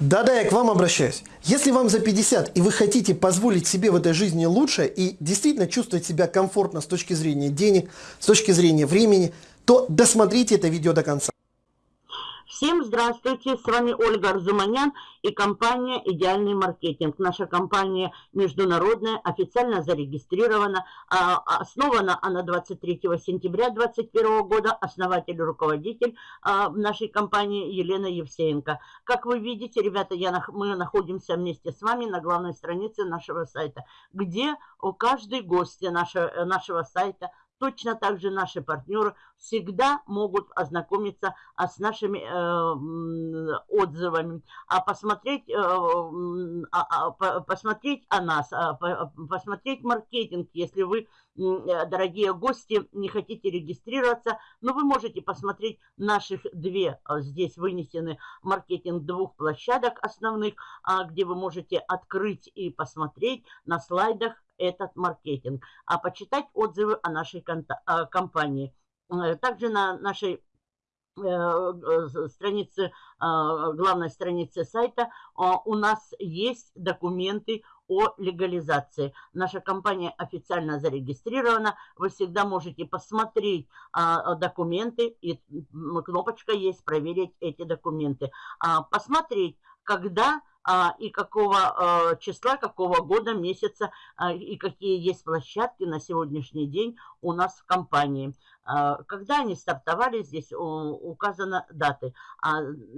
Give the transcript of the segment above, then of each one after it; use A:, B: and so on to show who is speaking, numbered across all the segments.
A: Да-да, я к вам обращаюсь. Если вам за 50 и вы хотите позволить себе в этой жизни лучше и действительно чувствовать себя комфортно с точки зрения денег, с точки зрения времени, то досмотрите это видео до конца.
B: Всем здравствуйте, с вами Ольга Арзуманян и компания «Идеальный маркетинг». Наша компания международная, официально зарегистрирована, а, основана она 23 сентября 2021 года, основатель и руководитель а, нашей компании Елена Евсеенко. Как вы видите, ребята, я, мы находимся вместе с вами на главной странице нашего сайта, где у каждой гости нашего, нашего сайта Точно так же наши партнеры всегда могут ознакомиться а, с нашими э, отзывами, а посмотреть, э, а, а, посмотреть о нас, посмотреть маркетинг, если вы, дорогие гости, не хотите регистрироваться, но вы можете посмотреть наших две, а, здесь вынесены маркетинг двух площадок основных, а, где вы можете открыть и посмотреть на слайдах этот маркетинг, а почитать отзывы о нашей компании. Э, также на нашей э, э, странице, главной странице сайта у нас есть документы о легализации. Наша компания официально зарегистрирована. Вы всегда можете посмотреть а, документы, и кнопочка есть «Проверить эти документы». А, посмотреть, когда а, и какого а, числа, какого года, месяца а, и какие есть площадки на сегодняшний день у нас в компании. Когда они стартовали, здесь указаны даты.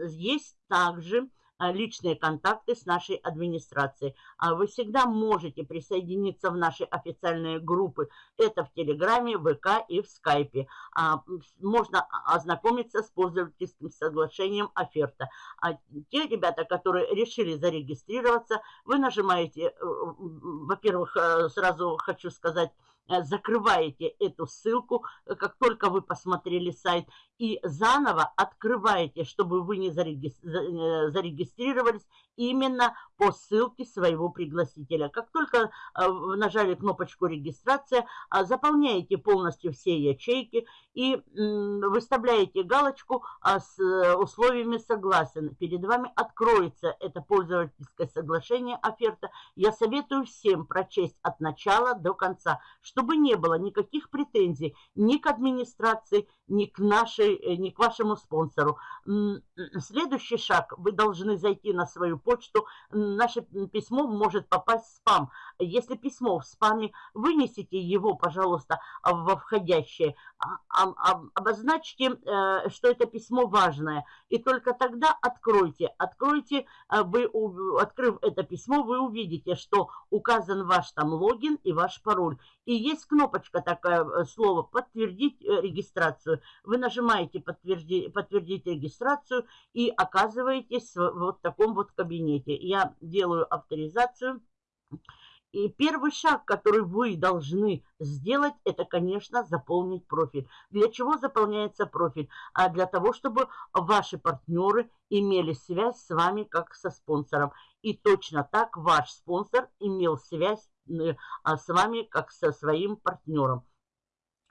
B: Есть также а, личные контакты с нашей администрацией. А вы всегда можете присоединиться в наши официальные группы. Это в Телеграме, ВК и в Скайпе. А, можно ознакомиться с пользовательским соглашением оферта. А те ребята, которые решили зарегистрироваться, вы нажимаете, э, во-первых, э, сразу хочу сказать, Э, закрываете эту ссылку, э, как только вы посмотрели сайт, и заново открываете, чтобы вы не э, зарегистрировались именно по ссылке своего пригласителя. Как только нажали кнопочку регистрация, заполняете полностью все ячейки и выставляете галочку с условиями согласен. Перед вами откроется это пользовательское соглашение оферта. Я советую всем прочесть от начала до конца, что чтобы не было никаких претензий ни к администрации, ни к, нашей, э, ни к вашему спонсору. Следующий шаг. Вы должны зайти на свою почту. Наше письмо может попасть в спам. Если письмо в спаме, вынесите его, пожалуйста, во входящее. А, обозначьте, э, что это письмо важное. И только тогда откройте. Откройте, э, вы, открыв это письмо, вы увидите, что указан ваш там логин и ваш пароль. И есть кнопочка такая, э, слово «Подтвердить регистрацию». Вы нажимаете «Подтвердить, подтвердить регистрацию» и оказываетесь в вот таком вот кабинете. Я делаю авторизацию. И первый шаг, который вы должны сделать, это, конечно, заполнить профиль. Для чего заполняется профиль? А для того, чтобы ваши партнеры имели связь с вами как со спонсором. И точно так ваш спонсор имел связь Э, а с вами как со своим партнером.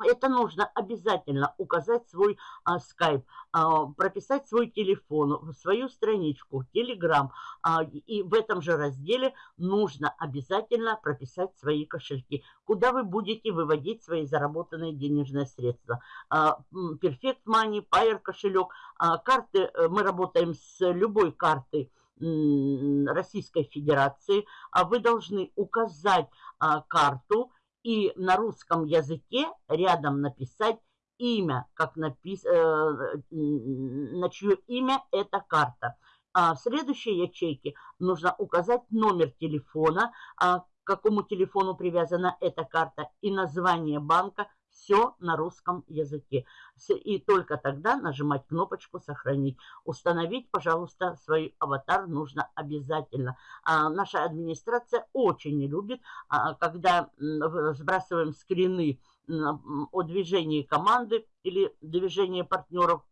B: Это нужно обязательно указать свой а, скайп, а, прописать свой телефон, свою страничку, телеграм. А, и в этом же разделе нужно обязательно прописать свои кошельки, куда вы будете выводить свои заработанные денежные средства. А, Perfect Money, Payer кошелек, а, карты, э, мы работаем с любой картой, Российской Федерации, а вы должны указать а, карту и на русском языке рядом написать имя, как напис... Э, на чье имя эта карта. А в следующей ячейке нужно указать номер телефона, а, к какому телефону привязана эта карта и название банка, все на русском языке. И только тогда нажимать кнопочку «Сохранить». Установить, пожалуйста, свой аватар нужно обязательно. А наша администрация очень не любит, а, когда сбрасываем скрины о движении команды или движении партнеров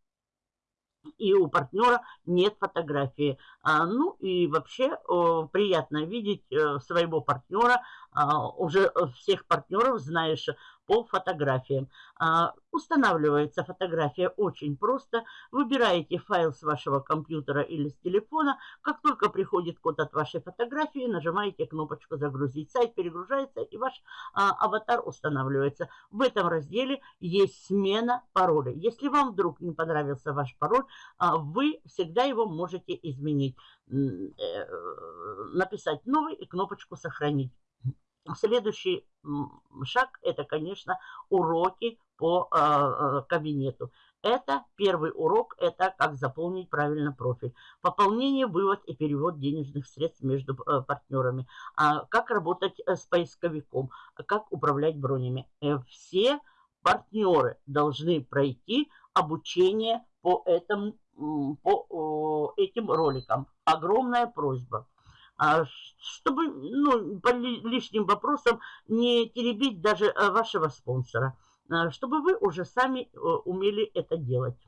B: и у партнера нет фотографии. А, ну и вообще о, приятно видеть э, своего партнера, а, уже всех партнеров знаешь по фотографиям. А, устанавливается фотография очень просто. Выбираете файл с вашего компьютера или с телефона. Как только приходит код от вашей фотографии, нажимаете кнопочку «Загрузить». Сайт перегружается и ваш а, аватар устанавливается. В этом разделе есть смена пароля. Если вам вдруг не понравился ваш пароль, а, вы всегда его можете изменить. Э, написать новый и кнопочку «Сохранить». Следующий шаг – это, конечно, уроки по э, кабинету. Это первый урок, это как заполнить правильно профиль. Пополнение, вывод и перевод денежных средств между э, партнерами. А, как работать э, с поисковиком, как управлять бронями. Э, все партнеры должны пройти обучение по, этому, по э, этим роликам. Огромная просьба. А, чтобы ну, по лишним вопросам не теребить даже э, вашего спонсора, а, чтобы вы уже сами э, умели это делать.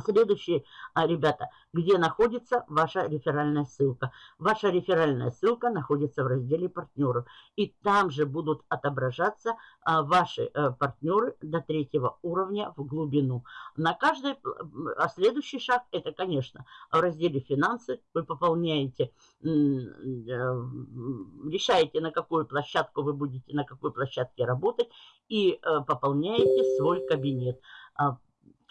B: Следующие, а, ребята, где находится ваша реферальная ссылка. Ваша реферальная ссылка находится в разделе партнеров. И там же будут отображаться а, ваши а, партнеры до третьего уровня в глубину. На каждый, а следующий шаг, это, конечно, в разделе финансы вы пополняете, э, решаете, на какую площадку вы будете, на какой площадке работать и э, пополняете свой кабинет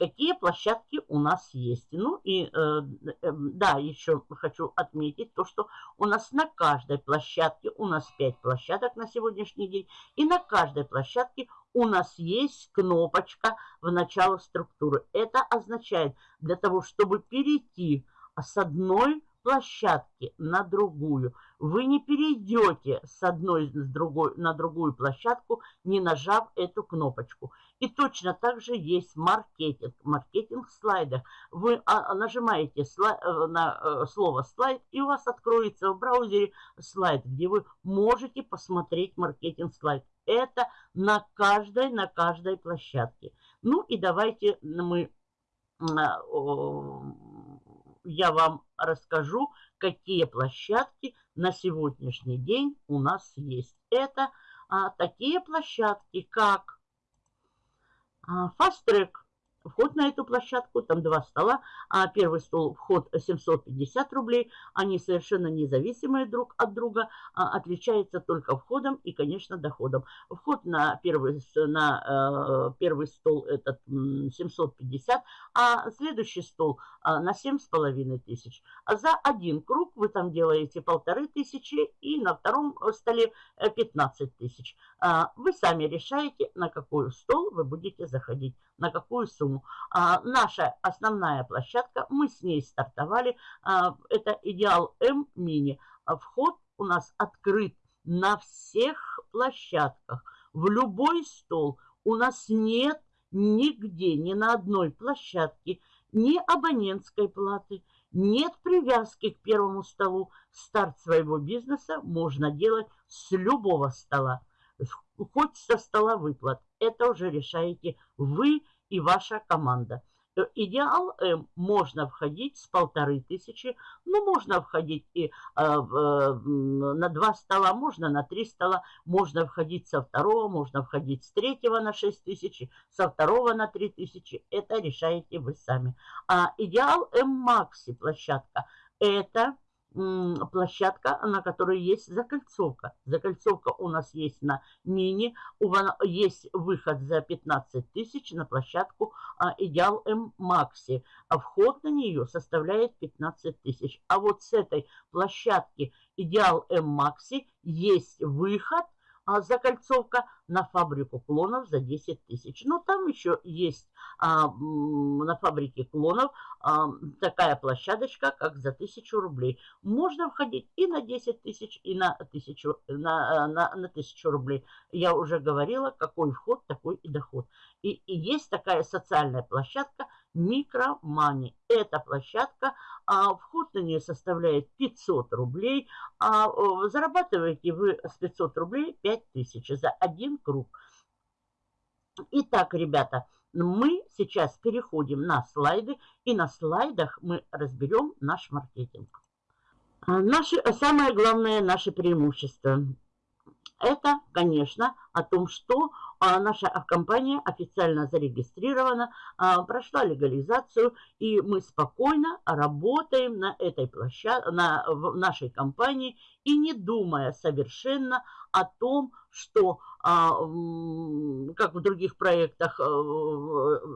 B: какие площадки у нас есть. Ну и э, э, да, еще хочу отметить то, что у нас на каждой площадке, у нас 5 площадок на сегодняшний день, и на каждой площадке у нас есть кнопочка в начало структуры. Это означает, для того, чтобы перейти с одной площадки на другую. Вы не перейдете с одной с другой, на другую площадку, не нажав эту кнопочку. И точно так же есть маркетинг. Маркетинг в слайдах. Вы а, нажимаете слай, э, на э, слово слайд, и у вас откроется в браузере слайд, где вы можете посмотреть маркетинг слайд. Это на каждой, на каждой площадке. Ну и давайте мы а, я вам расскажу, какие площадки на сегодняшний день у нас есть. Это а, такие площадки, как а, Fast Track, вход на эту площадку, там два стола. А первый стол вход 750 рублей, они совершенно независимые друг от друга, а, отличаются только входом и, конечно, доходом. Вход на первый, на, э, первый стол этот 750, а следующий стол а, на 7,5 тысяч. А за один круг вы там делаете полторы тысячи и на втором столе 15 э, тысяч. А, вы сами решаете, на какой стол вы будете заходить, на какую сумму. А, наша основная площадка, мы с ней стартовали, это Идеал М Мини. Вход у нас открыт на всех площадках, в любой стол. У нас нет нигде, ни на одной площадке ни абонентской платы, нет привязки к первому столу. Старт своего бизнеса можно делать с любого стола, хоть со стола выплат. Это уже решаете вы и ваша команда. Э, идеал М можно входить с полторы тысячи, ну, можно входить и э, э, на два стола, можно на три стола, можно входить со второго, можно входить с третьего на шесть тысяч, со второго на три тысячи. Это решаете вы сами. А идеал М Макси площадка – это площадка, на которой есть закольцовка. Закольцовка у нас есть на мини, есть выход за 15 тысяч на площадку а, Идеал М Макси. А вход на нее составляет 15 тысяч. А вот с этой площадки Идеал М Макси есть выход – а, закольцовка на фабрику клонов за 10 тысяч. Но там еще есть а, на фабрике клонов а, такая площадочка, как за 1000 рублей. Можно входить и на 10 тысяч, и на 1000, на, на, на 1000 рублей. Я уже говорила, какой вход, такой и доход. И, и есть такая социальная площадка Микромани. Эта площадка, а, вход на нее составляет 500 рублей, а зарабатываете вы с 500 рублей 5000 за один круг. Итак, ребята, мы сейчас переходим на слайды, и на слайдах мы разберем наш маркетинг. Наши, самое главное, наше преимущество. Это, конечно, о том, что а, наша компания официально зарегистрирована, а, прошла легализацию, и мы спокойно работаем на этой площадке, на в нашей компании, и не думая совершенно о том, что, а, как в других проектах, э,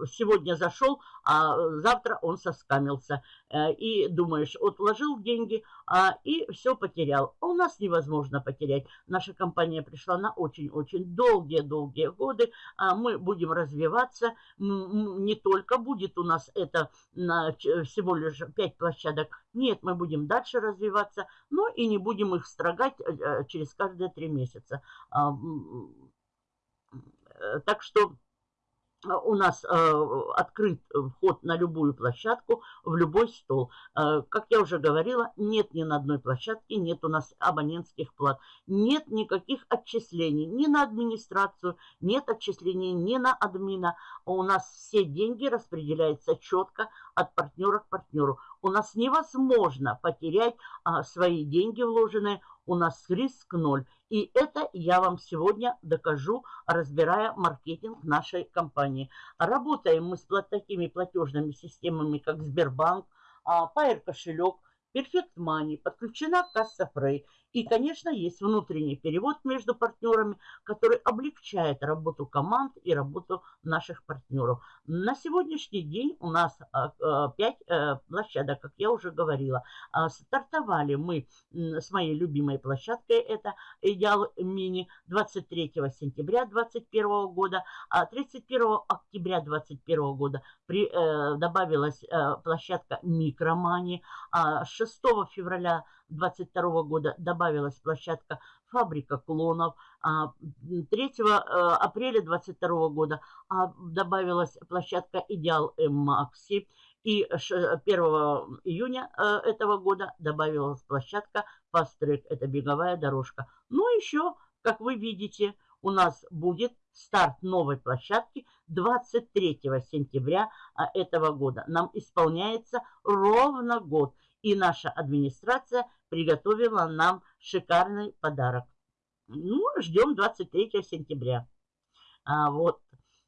B: сегодня зашел, а завтра он соскамился. Э, и думаешь, вот вложил деньги а, и все потерял. у нас невозможно потерять. Наша компания пришла на очень-очень долгие-долгие годы. А мы будем развиваться. Не только будет у нас это всего лишь 5 площадок. Нет, мы будем дальше развиваться, но и не будем их строгать э, через каждые 3 месяца. А, э, так что у нас э, открыт вход на любую площадку, в любой стол. Э, как я уже говорила, нет ни на одной площадке, нет у нас абонентских плат, нет никаких отчислений ни на администрацию, нет отчислений ни на админа. У нас все деньги распределяются четко от партнера к партнеру. У нас невозможно потерять а, свои деньги вложенные, у нас риск ноль. И это я вам сегодня докажу, разбирая маркетинг нашей компании. Работаем мы с такими платежными системами, как Сбербанк, Pair кошелек, Perfect Money, подключена касса Frey. И, конечно, есть внутренний перевод между партнерами, который облегчает работу команд и работу наших партнеров. На сегодняшний день у нас 5 а, э, площадок, как я уже говорила. А, стартовали мы с моей любимой площадкой, это Идеал Мини, 23 сентября 2021 года, а 31 октября 2021 года при, э, добавилась э, площадка Микромани, а 6 февраля 2022 года добавилась площадка «Фабрика клонов». 3 а, э, апреля 2022 года а, добавилась площадка «Идеал Макси». И 1 июня э, этого года добавилась площадка Fast. Это беговая дорожка. Ну, еще, как вы видите, у нас будет старт новой площадки 23 сентября а, этого года. Нам исполняется ровно год. И наша администрация приготовила нам шикарный подарок. Ну, ждем 23 сентября. А, вот.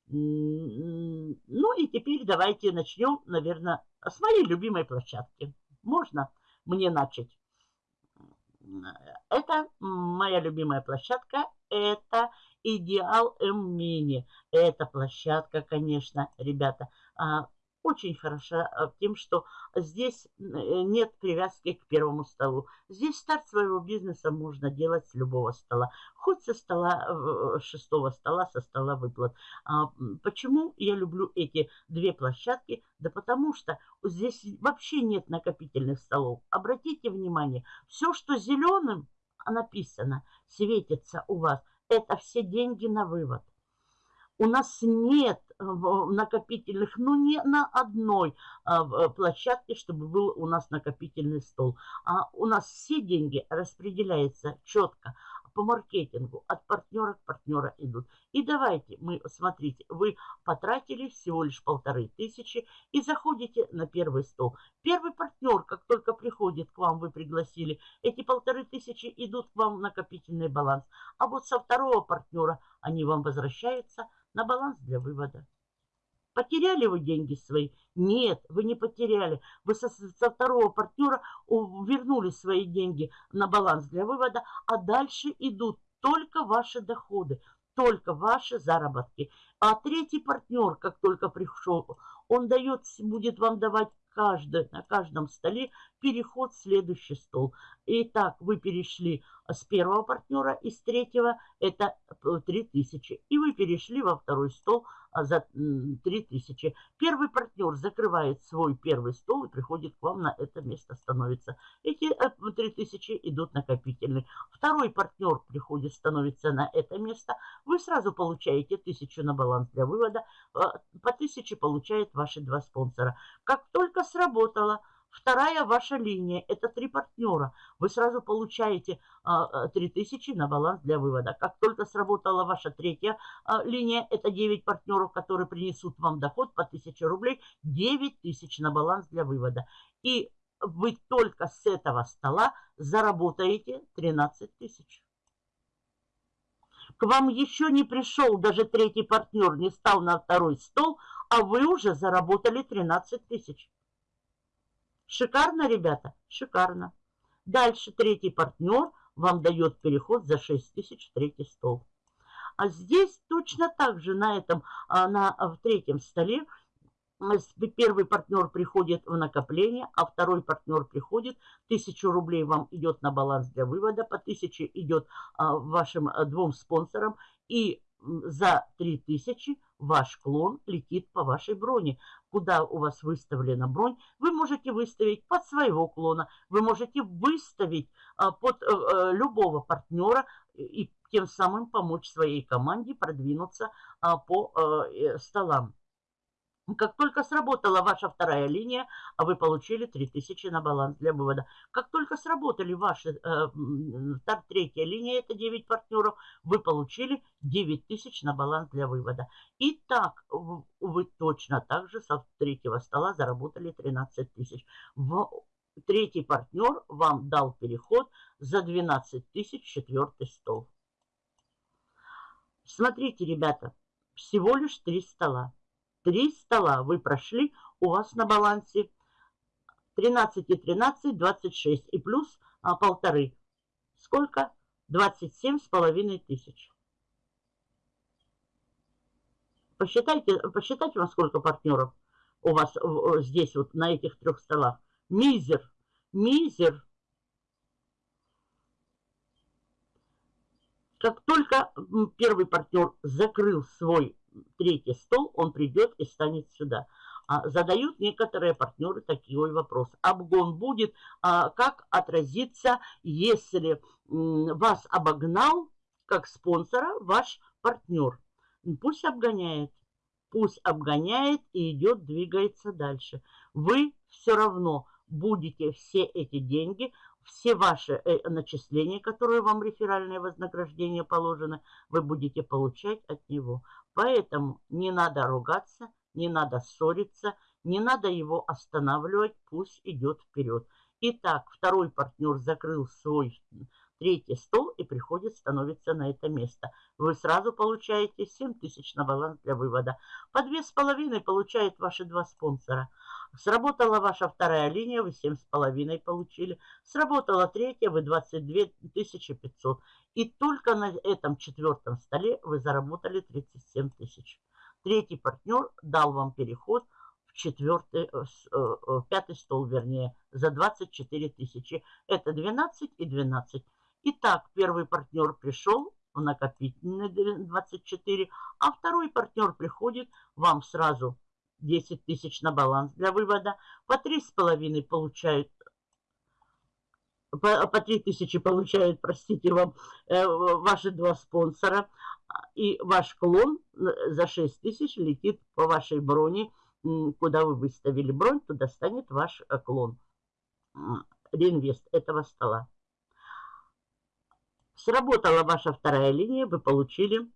B: Ну и теперь давайте начнем, наверное, с моей любимой площадки. Можно мне начать? Это моя любимая площадка. Это Идеал М-Мини. Эта площадка, конечно, ребята, а, очень хороша а, тем, что здесь э, нет привязки к первому столу. Здесь старт своего бизнеса можно делать с любого стола. Хоть со стола, э, шестого стола, со стола выплат. А, почему я люблю эти две площадки? Да потому что здесь вообще нет накопительных столов. Обратите внимание, все, что зеленым написано, светится у вас, это все деньги на вывод. У нас нет накопительных, ну не на одной э, площадке, чтобы был у нас накопительный стол. А у нас все деньги распределяются четко по маркетингу, от партнера к партнера идут. И давайте, мы, смотрите, вы потратили всего лишь полторы тысячи и заходите на первый стол. Первый партнер, как только приходит к вам, вы пригласили, эти полторы тысячи идут к вам в накопительный баланс. А вот со второго партнера они вам возвращаются на баланс для вывода. Потеряли вы деньги свои? Нет, вы не потеряли. Вы со, со второго партнера вернули свои деньги на баланс для вывода, а дальше идут только ваши доходы, только ваши заработки. А третий партнер, как только пришел, он дает, будет вам давать каждый, на каждом столе переход в следующий стол. Итак, вы перешли с первого партнера, из третьего это 3000. И вы перешли во второй стол а, за 3000. Первый партнер закрывает свой первый стол и приходит к вам на это место становится. Эти 3000 э, идут накопительный. Второй партнер приходит, становится на это место. Вы сразу получаете 1000 на баланс для вывода. По 1000 получает ваши два спонсора. Как только сработало, Вторая ваша линия – это три партнера. Вы сразу получаете а, 3000 а, на баланс для вывода. Как только сработала ваша третья а, линия, это 9 партнеров, которые принесут вам доход по 1000 рублей, 9000 на баланс для вывода. И вы только с этого стола заработаете 13 тысяч. к вам еще не пришел, даже третий партнер не стал на второй стол, а вы уже заработали 13 тысяч. Шикарно, ребята? Шикарно. Дальше третий партнер вам дает переход за 6 тысяч в третий стол. А здесь точно так же на этом, а, на, в третьем столе первый партнер приходит в накопление, а второй партнер приходит, тысячу рублей вам идет на баланс для вывода, по тысяче идет а, вашим а, двум спонсорам, и за 3000 ваш клон летит по вашей броне. Куда у вас выставлена бронь, вы можете выставить под своего клона, вы можете выставить а, под а, любого партнера и тем самым помочь своей команде продвинуться а, по а, столам. Как только сработала ваша вторая линия, а вы получили 3000 на баланс для вывода. Как только сработали ваши, э, третья линия, это 9 партнеров, вы получили 9000 на баланс для вывода. И так вы точно так же со третьего стола заработали 13 тысяч. Третий партнер вам дал переход за 12 тысяч четвертый стол. Смотрите, ребята, всего лишь три стола. Три стола вы прошли, у вас на балансе 13 и 13, 26 и плюс а, полторы. Сколько? 27 с половиной тысяч. Посчитайте, посчитайте вам, сколько партнеров у вас здесь, вот на этих трех столах. Мизер, мизер. Как только первый партнер закрыл свой третий стол, он придет и станет сюда. А, задают некоторые партнеры такой вопрос. Обгон будет, а, как отразится, если вас обогнал как спонсора ваш партнер. Пусть обгоняет, пусть обгоняет и идет, двигается дальше. Вы все равно будете все эти деньги все ваши э, начисления, которые вам реферальное вознаграждение положено, вы будете получать от него. Поэтому не надо ругаться, не надо ссориться, не надо его останавливать, пусть идет вперед. Итак, второй партнер закрыл свой третий стол и приходит, становится на это место. Вы сразу получаете 7 тысяч на баланс для вывода. По 2,5 получают ваши два спонсора. Сработала ваша вторая линия, вы 7,5 получили. Сработала третья, вы 22 500. И только на этом четвертом столе вы заработали 37 тысяч. Третий партнер дал вам переход в четвертый, э, э, пятый стол, вернее, за 24 тысячи. Это 12 и 12. Итак, первый партнер пришел в накопительный 24, а второй партнер приходит вам сразу 10 тысяч на баланс для вывода, по 3,5 получают по, по 3 тысячи получают, простите вам, э, ваши два спонсора. И ваш клон э, за 6 тысяч летит по вашей броне, куда вы выставили бронь, туда станет ваш э, клон. Реинвест этого стола. Сработала ваша вторая линия, вы получили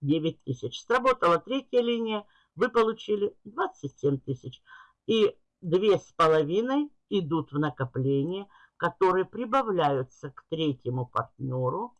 B: 9 тысяч. Сработала третья линия, вы получили 27 тысяч. И две с половиной идут в накопление, которые прибавляются к третьему партнеру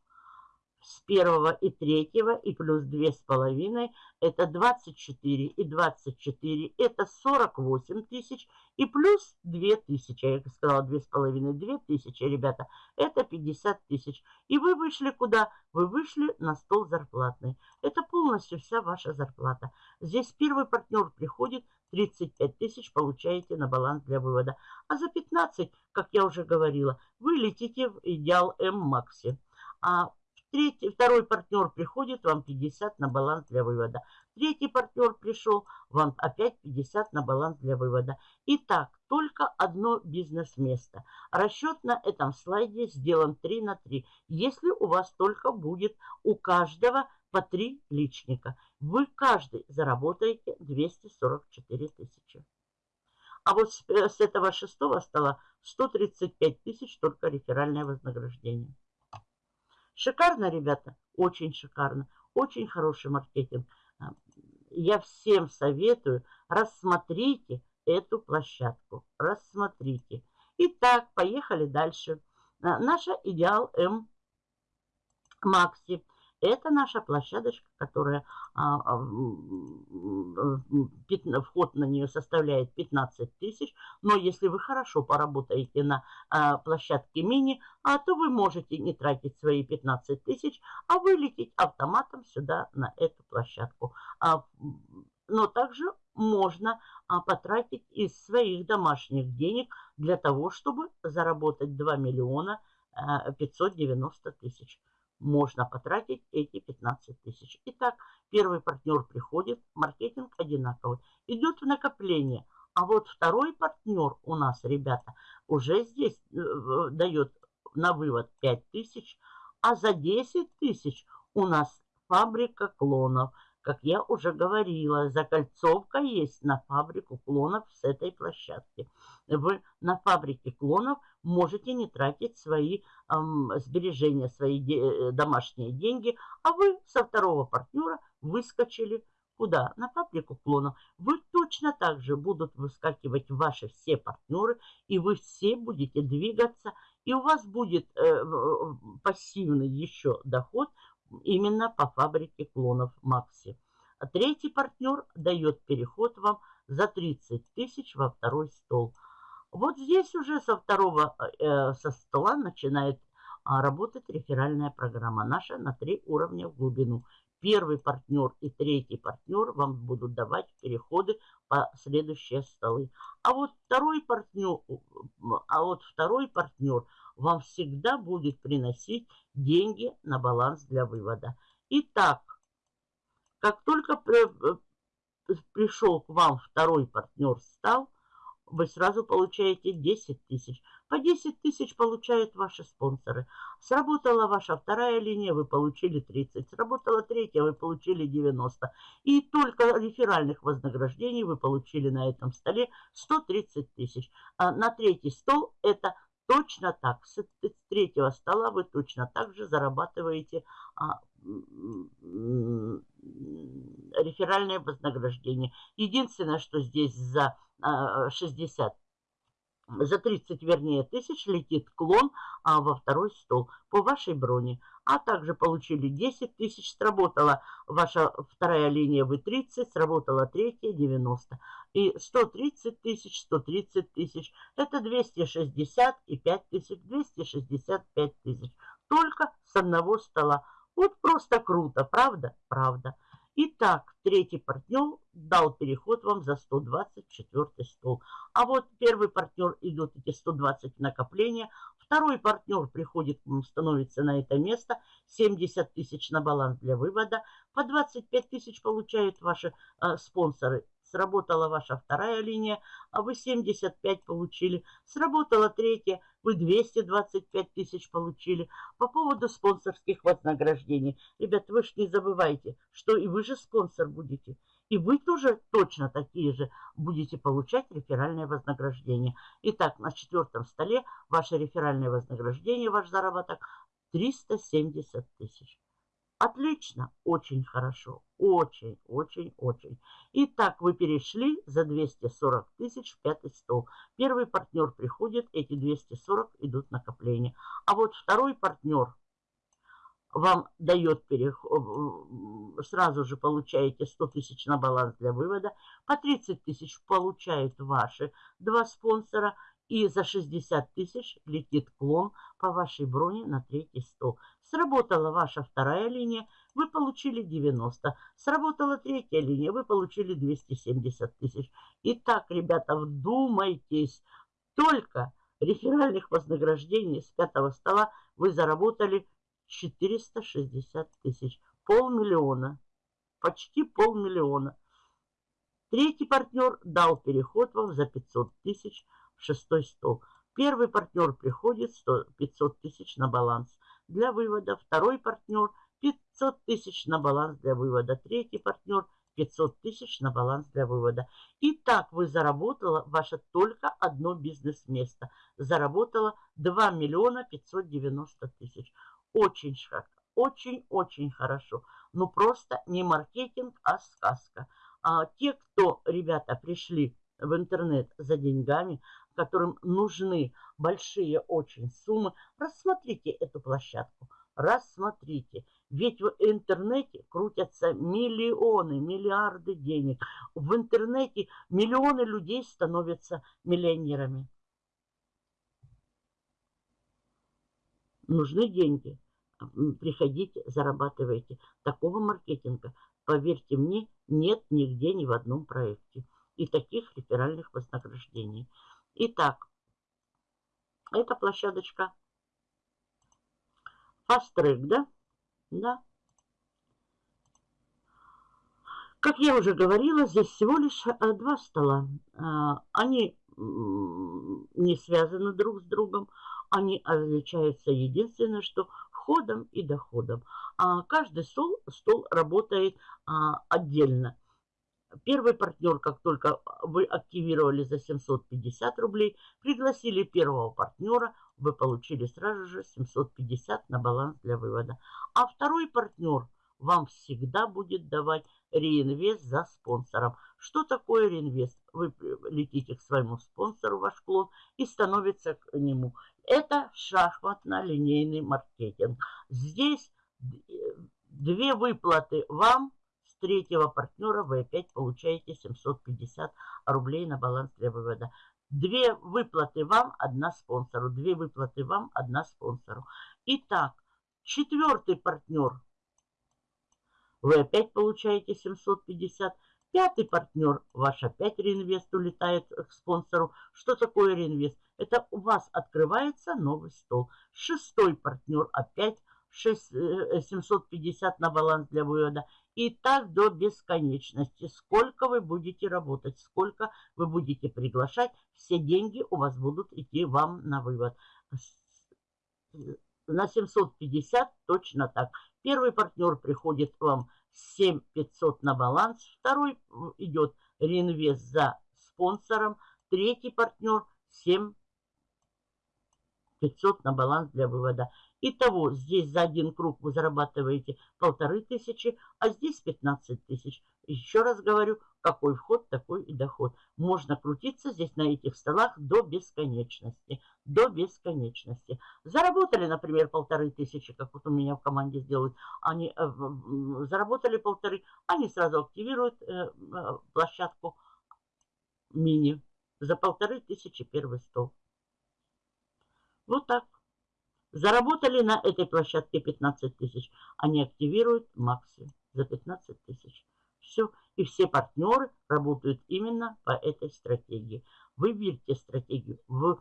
B: с первого и третьего, и плюс две с половиной, это 24 и 24, это 48 тысяч, и плюс 2 тысячи, я сказала две с половиной, 2 тысячи, ребята, это 50 тысяч. И вы вышли куда? Вы вышли на стол зарплатный. Это полностью вся ваша зарплата. Здесь первый партнер приходит, 35 тысяч получаете на баланс для вывода. А за 15, как я уже говорила, вы летите в идеал М-Макси. А Третий, второй партнер приходит, вам 50 на баланс для вывода. Третий партнер пришел, вам опять 50 на баланс для вывода. Итак, только одно бизнес-место. Расчет на этом слайде сделан 3 на 3. Если у вас только будет у каждого по 3 личника, вы каждый заработаете 244 тысячи. А вот с, э, с этого шестого стола 135 тысяч только реферальное вознаграждение. Шикарно, ребята? Очень шикарно. Очень хороший маркетинг. А, я всем советую, рассмотрите эту площадку. Рассмотрите. Итак, поехали дальше. А, наша идеал М Макси. Это наша площадочка, которая а, а, вход на нее составляет 15 тысяч. Но если вы хорошо поработаете на а, площадке мини, то вы можете не тратить свои 15 тысяч, а вылететь автоматом сюда на эту площадку. Но также можно потратить из своих домашних денег для того, чтобы заработать 2 миллиона 590 тысяч можно потратить эти 15 тысяч. Итак, первый партнер приходит, маркетинг одинаковый, идет в накопление. А вот второй партнер у нас, ребята, уже здесь э, дает на вывод 5 тысяч, а за 10 тысяч у нас фабрика клонов – как я уже говорила, закольцовка есть на фабрику клонов с этой площадки. Вы на фабрике клонов можете не тратить свои эм, сбережения, свои де э, домашние деньги, а вы со второго партнера выскочили Куда? На фабрику клонов. Вы точно так же будут выскакивать ваши все партнеры, и вы все будете двигаться, и у вас будет э, пассивный еще доход именно по фабрике клонов Макси. А третий партнер дает переход вам за 30 тысяч во второй стол. Вот здесь уже со второго э, со стола начинает а, работать реферальная программа наша на три уровня в глубину. Первый партнер и третий партнер вам будут давать переходы по следующие столы. А вот второй партнер, а вот второй партнер вам всегда будет приносить деньги на баланс для вывода. Итак, как только э, пришел к вам второй партнер стал, вы сразу получаете 10 тысяч. По 10 тысяч получают ваши спонсоры. Сработала ваша вторая линия, вы получили 30. Сработала третья, вы получили 90. И только реферальных вознаграждений вы получили на этом столе 130 тысяч. А на третий стол это Точно так, с третьего стола вы точно так же зарабатываете а, реферальное вознаграждение. Единственное, что здесь за а, 60 за 30, вернее, тысяч летит клон а, во второй стол по вашей броне. А также получили 10 тысяч, сработала ваша вторая линия, вы 30, сработала третья 90. И 130 тысяч, 130 тысяч, это 260 и 5 тысяч, 265 тысяч. Только с одного стола. Вот просто круто, правда? Правда. Итак, третий партнер дал переход вам за 124 стол. А вот первый партнер идет эти 120 накопления. Второй партнер приходит, становится на это место. 70 тысяч на баланс для вывода. По 25 тысяч получают ваши э, спонсоры сработала ваша вторая линия, а вы 75 получили. Сработала третья, вы 225 тысяч получили. По поводу спонсорских вознаграждений. Ребят, вы же не забывайте, что и вы же спонсор будете. И вы тоже точно такие же будете получать реферальное вознаграждение. Итак, на четвертом столе ваше реферальное вознаграждение, ваш заработок 370 тысяч. Отлично, очень хорошо, очень, очень, очень. Итак, вы перешли за 240 тысяч в пятый стол. Первый партнер приходит, эти 240 идут накопление. А вот второй партнер вам дает переход, сразу же получаете 100 тысяч на баланс для вывода. По 30 тысяч получают ваши два спонсора. И за 60 тысяч летит клон по вашей броне на третий стол. Сработала ваша вторая линия, вы получили 90. Сработала третья линия, вы получили 270 тысяч. Итак, ребята, вдумайтесь, только реферальных вознаграждений с пятого стола вы заработали 460 тысяч. Полмиллиона. Почти полмиллиона. Третий партнер дал переход вам за 500 тысяч шестой стол. Первый партнер приходит 100, 500 тысяч на баланс для вывода. Второй партнер 500 тысяч на баланс для вывода. Третий партнер 500 тысяч на баланс для вывода. И так вы заработала ваше только одно бизнес-место. Заработала 2 миллиона 590 тысяч. Очень очень-очень хорошо. Ну просто не маркетинг, а сказка. А те, кто, ребята, пришли в интернет за деньгами, которым нужны большие очень суммы, рассмотрите эту площадку. Рассмотрите. Ведь в интернете крутятся миллионы, миллиарды денег. В интернете миллионы людей становятся миллионерами. Нужны деньги. Приходите, зарабатывайте. Такого маркетинга, поверьте мне, нет нигде ни в одном проекте. И таких реферальных вознаграждений. Итак, эта площадочка Fast да? Да. Как я уже говорила, здесь всего лишь э, два стола. А, они не связаны друг с другом. Они отличаются единственное, что входом и доходом. А каждый стол, стол работает а, отдельно. Первый партнер, как только вы активировали за 750 рублей, пригласили первого партнера, вы получили сразу же 750 на баланс для вывода. А второй партнер вам всегда будет давать реинвест за спонсором. Что такое реинвест? Вы летите к своему спонсору, ваш клон, и становится к нему. Это шахматно-линейный маркетинг. Здесь две выплаты вам третьего партнера вы опять получаете 750 рублей на баланс для вывода. Две выплаты вам, одна спонсору. Две выплаты вам, одна спонсору. Итак, четвертый партнер. Вы опять получаете 750. Пятый партнер, ваш опять реинвест улетает к спонсору. Что такое реинвест? Это у вас открывается новый стол. Шестой партнер опять 6, 750 э, на баланс для вывода. И так до бесконечности. Сколько вы будете работать, сколько вы будете приглашать, все деньги у вас будут идти вам на вывод. На 750 точно так. Первый партнер приходит вам 7500 на баланс, второй идет реинвест за спонсором, третий партнер 7 500 на баланс для вывода. Итого здесь за один круг вы зарабатываете полторы тысячи, а здесь 15 тысяч. Еще раз говорю, какой вход, такой и доход. Можно крутиться здесь на этих столах до бесконечности. До бесконечности. Заработали, например, полторы тысячи, как вот у меня в команде сделают. Они э, заработали полторы, они сразу активируют э, э, площадку мини. За полторы тысячи первый стол. Вот так. Заработали на этой площадке 15 тысяч. Они активируют Макси за 15 тысяч. Все. И все партнеры работают именно по этой стратегии. Выберите стратегию. В,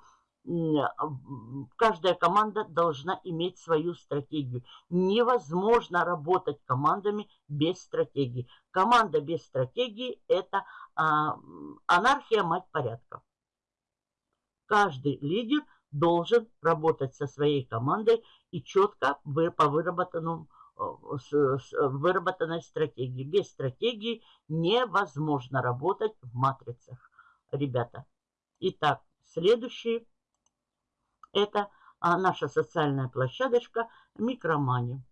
B: каждая команда должна иметь свою стратегию. Невозможно работать командами без стратегии. Команда без стратегии – это а, анархия, мать порядка. Каждый лидер – должен работать со своей командой и четко по выработанному э, выработанной стратегии. Без стратегии невозможно работать в матрицах, ребята. Итак, следующий это а, наша социальная площадочка Микромани.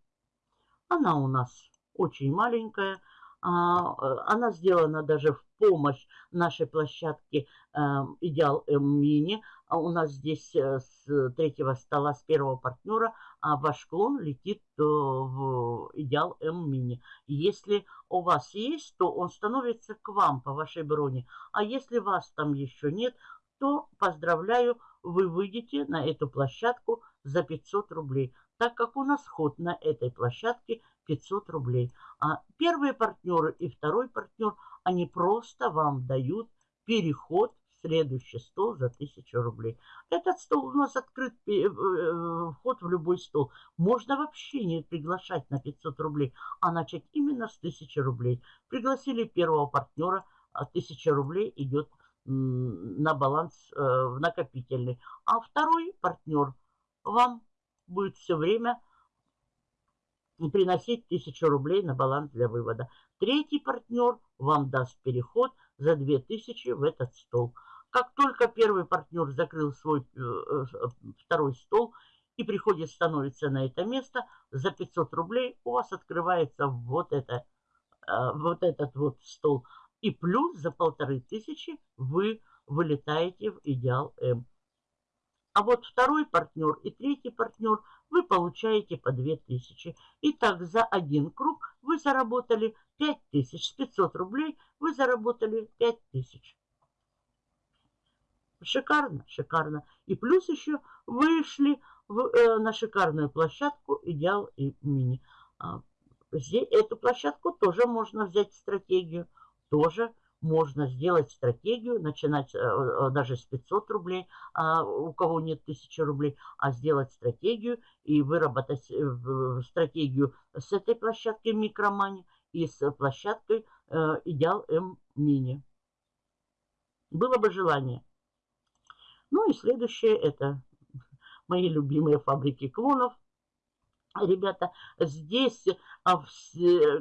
B: Она у нас очень маленькая. А, э, она сделана даже в помощь нашей площадке эм, Идеал Мини. А у нас здесь э, с третьего стола, с первого партнера, а ваш клон летит э, в Идеал М Мини. Если у вас есть, то он становится к вам по вашей броне. А если вас там еще нет, то поздравляю, вы выйдете на эту площадку за 500 рублей, так как у нас ход на этой площадке 500 рублей. А первые партнеры и второй партнер – они просто вам дают переход в следующий стол за 1000 рублей. Этот стол у нас открыт, э, э, вход в любой стол. Можно вообще не приглашать на 500 рублей, а начать именно с 1000 рублей. Пригласили первого партнера, 1000 рублей идет на баланс э, в накопительный. А второй партнер вам будет все время приносить 1000 рублей на баланс для вывода. Третий партнер вам даст переход за 2000 в этот стол. Как только первый партнер закрыл свой э, э, второй стол и приходит, становится на это место, за 500 рублей у вас открывается вот, это, э, вот этот вот стол. И плюс за полторы тысячи вы вылетаете в идеал М. А вот второй партнер и третий партнер вы получаете по 2000. Итак, за один круг вы заработали 5000. С 500 рублей вы заработали 5000. Шикарно, шикарно. И плюс еще вышли в, э, на шикарную площадку «Идеал» и «Мини». А, здесь, эту площадку тоже можно взять стратегию, тоже можно сделать стратегию, начинать э, э, даже с 500 рублей, а у кого нет 1000 рублей, а сделать стратегию и выработать э, стратегию с этой площадки микромани и с площадкой Идеал М Мини. Было бы желание. Ну и следующее это мои любимые фабрики клонов. Ребята, здесь, а,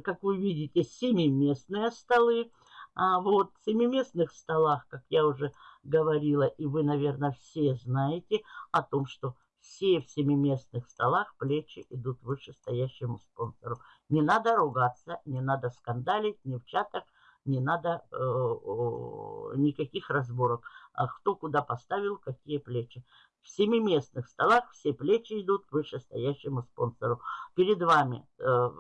B: как вы видите, семиместные столы. А вот в семиместных столах, как я уже говорила, и вы, наверное, все знаете о том, что все в семиместных столах плечи идут выше стоящему спонсору. Не надо ругаться, не надо скандалить ни в чатах, не надо э, никаких разборок. А кто куда поставил, какие плечи. В семиместных столах все плечи идут вышестоящему спонсору. Перед вами э,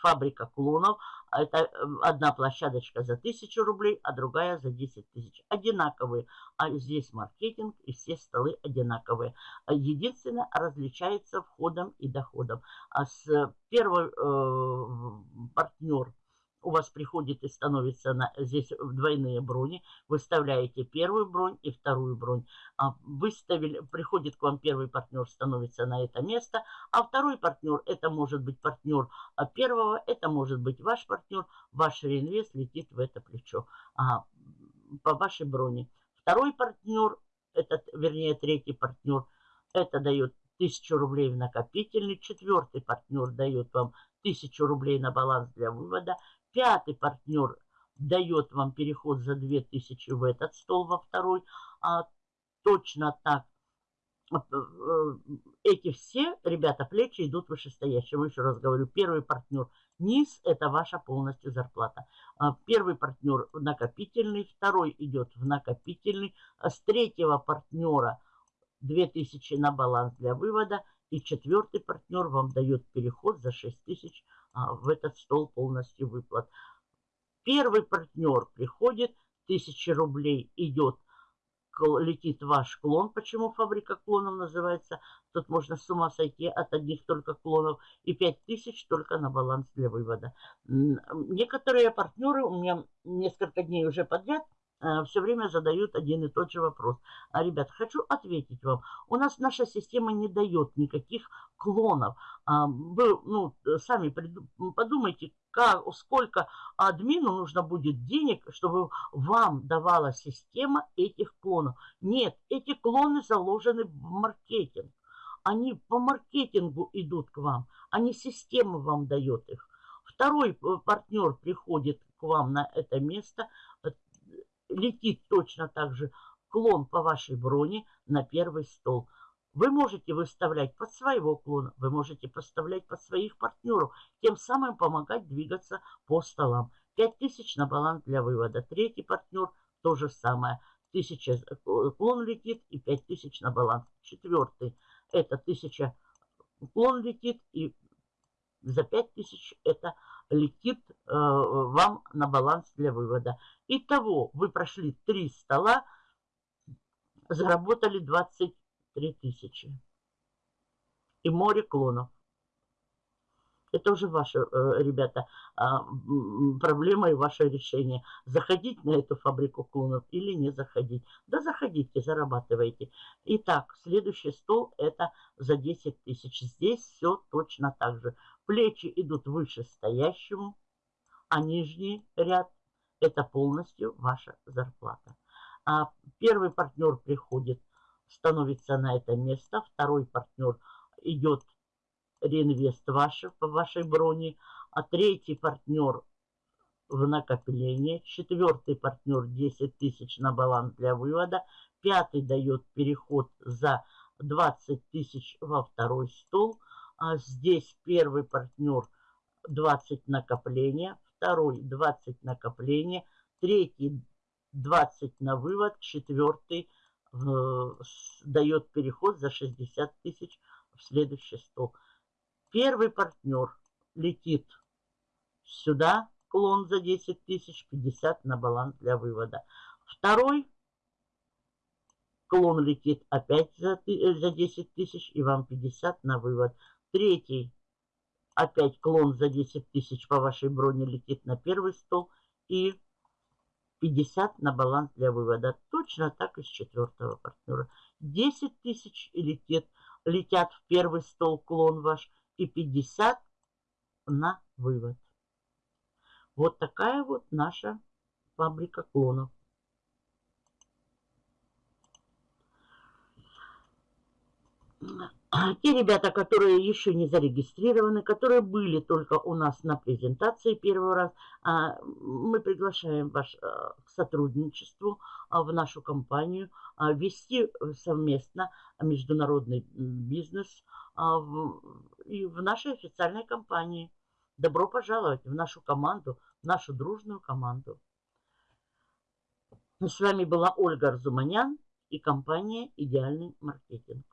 B: фабрика клонов. Это э, одна площадочка за 1000 рублей, а другая за 10 тысяч. Одинаковые. А здесь маркетинг и все столы одинаковые. Единственное, различается входом и доходом. А с первый э, партнер у вас приходит и становится на, здесь двойные брони. Выставляете первую бронь и вторую бронь. А выставили, приходит к вам первый партнер, становится на это место. А второй партнер, это может быть партнер а первого, это может быть ваш партнер. Ваш реинвест летит в это плечо а, по вашей броне. Второй партнер, этот, вернее третий партнер, это дает 1000 рублей в накопительный. Четвертый партнер дает вам 1000 рублей на баланс для вывода. Пятый партнер дает вам переход за 2000 в этот стол, во второй. А точно так э, э, эти все, ребята, плечи идут вышестоящего. Еще раз говорю, первый партнер низ – это ваша полностью зарплата. А первый партнер накопительный, второй идет в накопительный. А с третьего партнера 2000 на баланс для вывода. И четвертый партнер вам дает переход за 6000 а, в этот стол полностью выплат. Первый партнер приходит, 1000 рублей идет, летит ваш клон. Почему фабрика клонов называется? Тут можно с ума сойти от одних только клонов. И 5000 только на баланс для вывода. Некоторые партнеры у меня несколько дней уже подряд – все время задают один и тот же вопрос. А, ребят, хочу ответить вам. У нас наша система не дает никаких клонов. А, вы ну, сами подумайте, как, сколько админу нужно будет денег, чтобы вам давала система этих клонов. Нет, эти клоны заложены в маркетинг. Они по маркетингу идут к вам, а не система вам дает их. Второй э, партнер приходит к вам на это место, летит точно так же клон по вашей броне на первый стол. Вы можете выставлять под своего клона, вы можете поставлять под своих партнеров, тем самым помогать двигаться по столам. 5000 на баланс для вывода. Третий партнер то же самое. 1000 клон летит и 5000 на баланс. Четвертый это 1000 клон летит и за 5000 это летит э, вам на баланс для вывода. Итого вы прошли три стола, заработали 23 тысячи. И море клонов. Это уже ваша, э, ребята, а, проблема и ваше решение. Заходить на эту фабрику клонов или не заходить. Да заходите, зарабатывайте. Итак, следующий стол это за 10 тысяч. Здесь все точно так же. Плечи идут выше стоящему, а нижний ряд это полностью ваша зарплата. А первый партнер приходит, становится на это место. Второй партнер идет реинвест ваш, по вашей броне. А третий партнер в накопление. Четвертый партнер 10 тысяч на баланс для вывода. Пятый дает переход за 20 тысяч во второй стол. А здесь первый партнер 20 накопления, второй 20 накопления, третий 20 на вывод, четвертый э, дает переход за 60 тысяч в следующий стол. Первый партнер летит сюда, клон за 10 тысяч, 50 на баланс для вывода. Второй клон летит опять за, э, за 10 тысяч и вам 50 на вывод. Третий опять клон за 10 тысяч по вашей броне летит на первый стол и 50 на баланс для вывода. Точно так и с четвертого партнера. 10 тысяч летит, летят в первый стол клон ваш и 50 на вывод. Вот такая вот наша фабрика клонов. Те ребята, которые еще не зарегистрированы, которые были только у нас на презентации первый раз, а, мы приглашаем вас а, к сотрудничеству а, в нашу компанию, а, вести совместно международный бизнес и в нашей официальной компании. Добро пожаловать в нашу команду, в нашу дружную команду. С вами была Ольга Арзуманян и компания «Идеальный маркетинг».